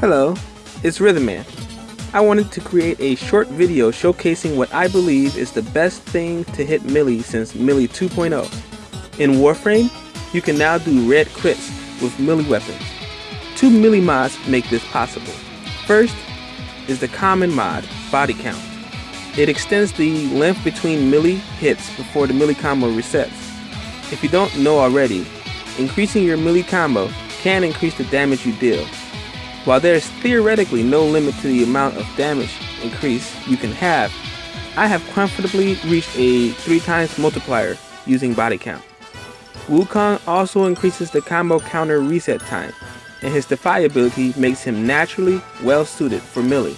Hello, it's Rhythmman. I wanted to create a short video showcasing what I believe is the best thing to hit Melee since Melee 2.0. In Warframe, you can now do red crits with melee weapons. Two melee mods make this possible. First is the common mod, Body Count. It extends the length between melee hits before the melee combo resets. If you don't know already, increasing your melee combo can increase the damage you deal, while there is theoretically no limit to the amount of damage increase you can have, I have comfortably reached a 3 times multiplier using body count. Wukong also increases the combo counter reset time, and his Defy ability makes him naturally well suited for melee.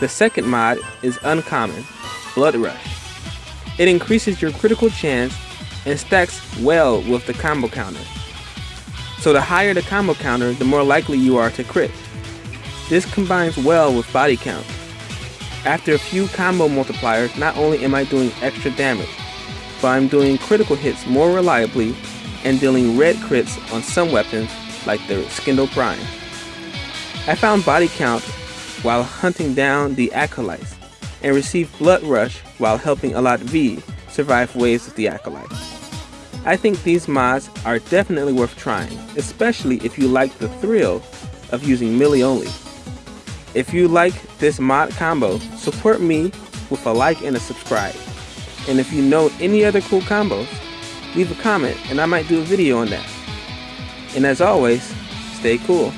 The second mod is uncommon, Blood Rush. It increases your critical chance and stacks well with the combo counter. So the higher the combo counter, the more likely you are to crit. This combines well with body count. After a few combo multipliers, not only am I doing extra damage, but I'm doing critical hits more reliably and dealing red crits on some weapons like the Scindo Prime. I found body count while hunting down the Acolytes and received Blood Rush while helping Alot V survive waves of the Acolytes. I think these mods are definitely worth trying, especially if you like the thrill of using melee only. If you like this mod combo, support me with a like and a subscribe. And if you know any other cool combos, leave a comment and I might do a video on that. And as always, stay cool.